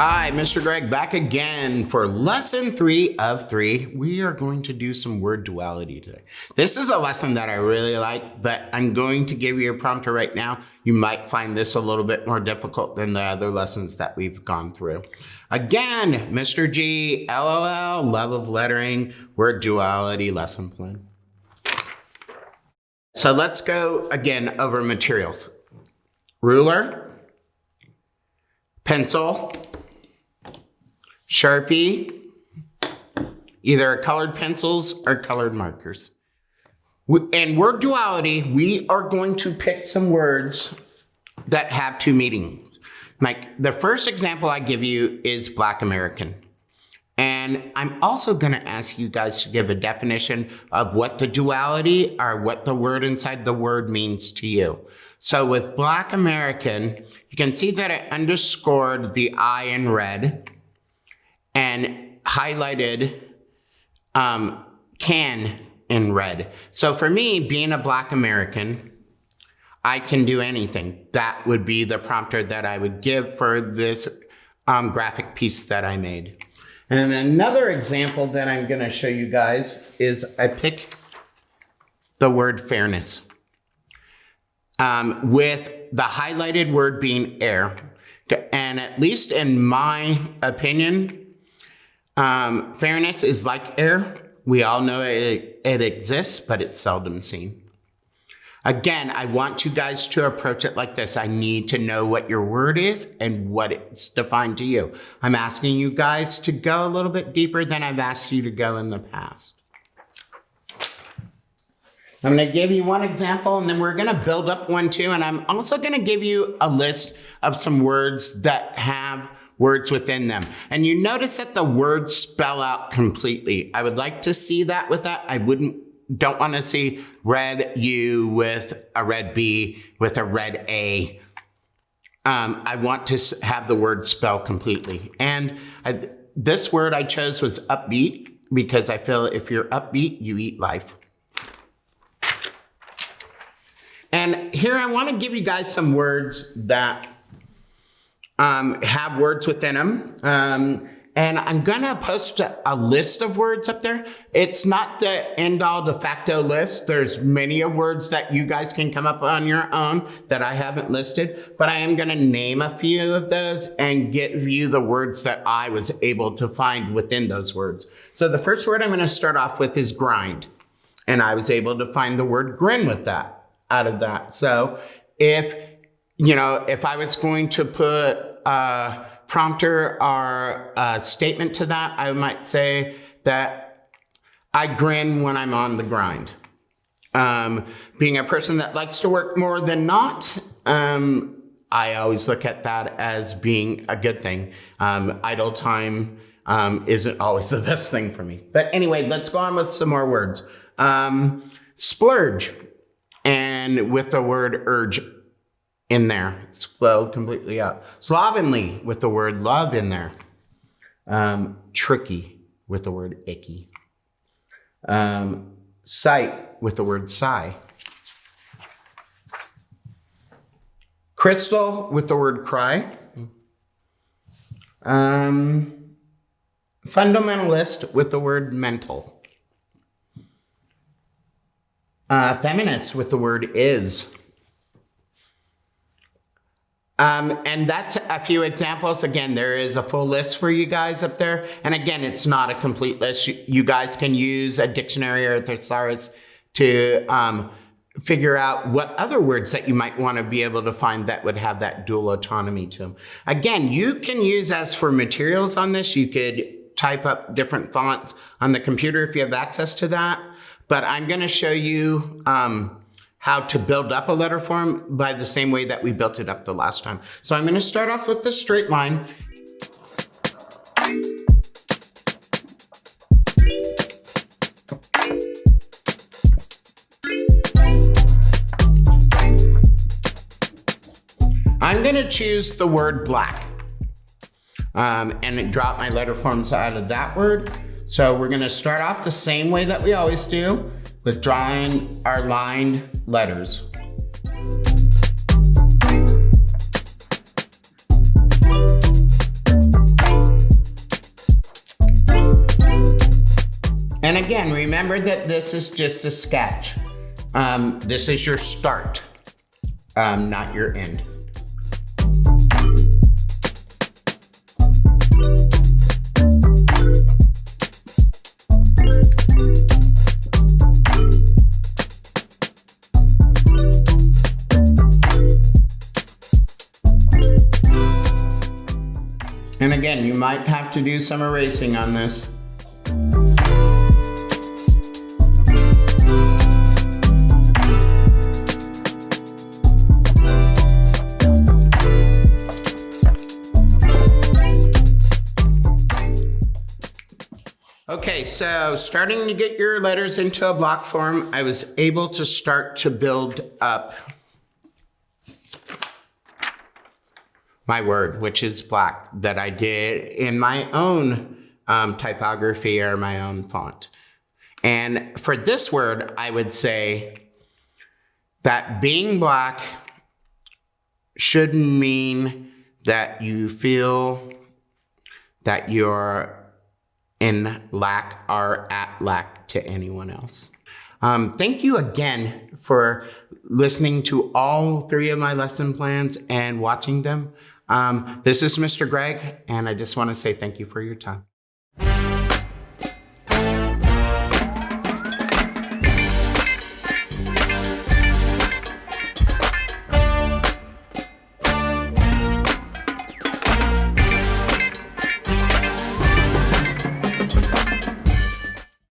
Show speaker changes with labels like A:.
A: Hi, Mr. Greg back again for lesson three of three. We are going to do some word duality today. This is a lesson that I really like, but I'm going to give you a prompter right now. You might find this a little bit more difficult than the other lessons that we've gone through. Again, Mr. G, LOL, love of lettering, word duality lesson plan. So let's go again over materials. Ruler, pencil, Sharpie, either colored pencils or colored markers. In word duality, we are going to pick some words that have two meanings. Like the first example I give you is Black American. And I'm also gonna ask you guys to give a definition of what the duality or what the word inside the word means to you. So with Black American, you can see that I underscored the I in red and highlighted um, can in red. So for me, being a black American, I can do anything. That would be the prompter that I would give for this um, graphic piece that I made. And another example that I'm gonna show you guys is I picked the word fairness um, with the highlighted word being air. And at least in my opinion, um, fairness is like air. We all know it, it exists, but it's seldom seen. Again, I want you guys to approach it like this. I need to know what your word is and what it's defined to you. I'm asking you guys to go a little bit deeper than I've asked you to go in the past. I'm going to give you one example and then we're going to build up one too. And I'm also going to give you a list of some words that have words within them. And you notice that the words spell out completely. I would like to see that with that. I wouldn't don't want to see red U with a red B with a red A. Um, I want to have the word spell completely. And I, this word I chose was upbeat because I feel if you're upbeat, you eat life. And here I want to give you guys some words that um, have words within them. Um, and I'm gonna post a, list of words up there. It's not the end all de facto list. There's many of words that you guys can come up on your own that I haven't listed, but I am gonna name a few of those and give you the words that I was able to find within those words. So the first word I'm gonna start off with is grind. And I was able to find the word grin with that, out of that. So if you know, if I was going to put a prompter or a statement to that, I might say that I grin when I'm on the grind. Um, being a person that likes to work more than not, um, I always look at that as being a good thing. Um, idle time um, isn't always the best thing for me. But anyway, let's go on with some more words. Um, splurge, and with the word urge in there, spelled completely up. Slovenly with the word love in there. Um, tricky with the word icky. Um, sight with the word sigh. Crystal with the word cry. Um, fundamentalist with the word mental. Uh, feminist with the word is. Um, and that's a few examples. Again, there is a full list for you guys up there. And again, it's not a complete list. You, you guys can use a dictionary or a thesaurus to um, figure out what other words that you might want to be able to find that would have that dual autonomy to them. Again, you can use as for materials on this, you could type up different fonts on the computer if you have access to that. But I'm going to show you um, how to build up a letter form by the same way that we built it up the last time. So I'm gonna start off with the straight line. I'm gonna choose the word black um, and drop my letter forms out of that word. So we're gonna start off the same way that we always do with drawing our lined letters. And again, remember that this is just a sketch. Um, this is your start, um, not your end. You might have to do some erasing on this. Okay, so starting to get your letters into a block form, I was able to start to build up my word, which is black, that I did in my own um, typography or my own font. And for this word, I would say that being black should mean that you feel that you're in lack or at lack to anyone else. Um, thank you again for listening to all three of my lesson plans and watching them. Um, this is Mr. Greg, and I just want to say thank you for your time.